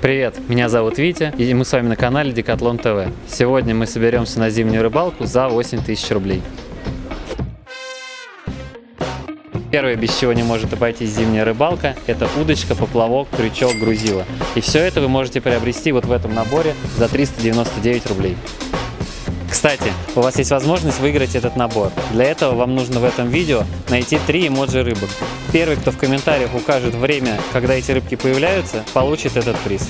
Привет, меня зовут Витя, и мы с вами на канале Декатлон ТВ. Сегодня мы соберемся на зимнюю рыбалку за 8 тысяч рублей. Первое, без чего не может обойтись зимняя рыбалка, это удочка, поплавок, крючок, грузило. И все это вы можете приобрести вот в этом наборе за 399 рублей. Кстати, у вас есть возможность выиграть этот набор. Для этого вам нужно в этом видео найти три эмоджи рыбок. Первый, кто в комментариях укажет время, когда эти рыбки появляются, получит этот приз.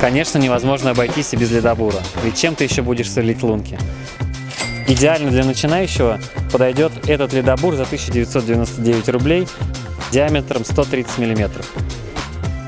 Конечно, невозможно обойтись и без ледобура, ведь чем ты еще будешь солить лунки? Идеально для начинающего подойдет этот ледобур за 1999 рублей диаметром 130 миллиметров.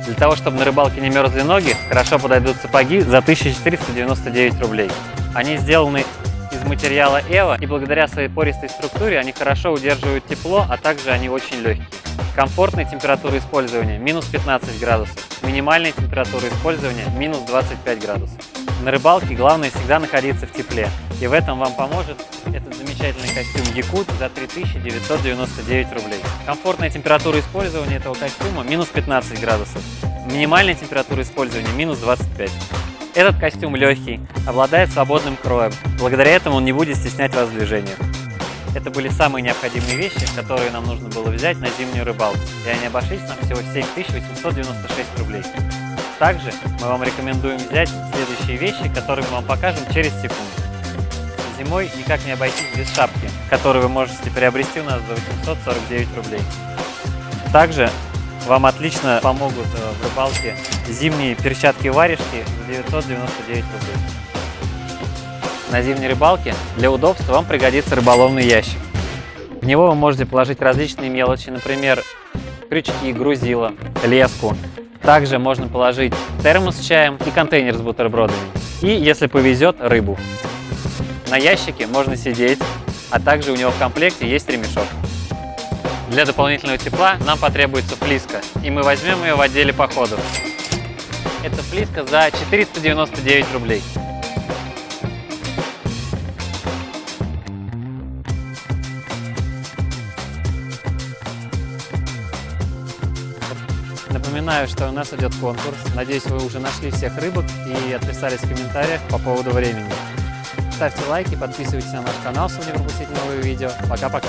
Для того, чтобы на рыбалке не мерзли ноги, хорошо подойдут сапоги за 1499 рублей. Они сделаны из материала Эва, и благодаря своей пористой структуре они хорошо удерживают тепло, а также они очень легкие. Комфортная температура использования – минус 15 градусов, минимальная температура использования – минус 25 градусов. На рыбалке главное всегда находиться в тепле, и в этом вам поможет этот замечательный костюм Якут за 3999 рублей. Комфортная температура использования этого костюма – минус 15 градусов, минимальная температура использования – минус 25. Этот костюм легкий, обладает свободным кроем, благодаря этому он не будет стеснять вас в движениях. Это были самые необходимые вещи, которые нам нужно было взять на зимнюю рыбалку, и они обошлись нам всего 7896 рублей. Также мы вам рекомендуем взять следующие вещи, которые мы вам покажем через секунду. Зимой никак не обойтись без шапки, которую вы можете приобрести у нас за 849 рублей. Также вам отлично помогут э, в рыбалке зимние перчатки-варежки за 999 рублей. На зимней рыбалке для удобства вам пригодится рыболовный ящик. В него вы можете положить различные мелочи, например, крючки, грузила, леску, также можно положить термос с чаем и контейнер с бутербродами. И, если повезет, рыбу. На ящике можно сидеть, а также у него в комплекте есть ремешок. Для дополнительного тепла нам потребуется флиска, и мы возьмем ее в отделе походов. Это флиска за 499 рублей. Напоминаю, что у нас идет конкурс. Надеюсь, вы уже нашли всех рыбок и отписались в комментариях по поводу времени. Ставьте лайки, подписывайтесь на наш канал, чтобы не пропустить новые видео. Пока-пока!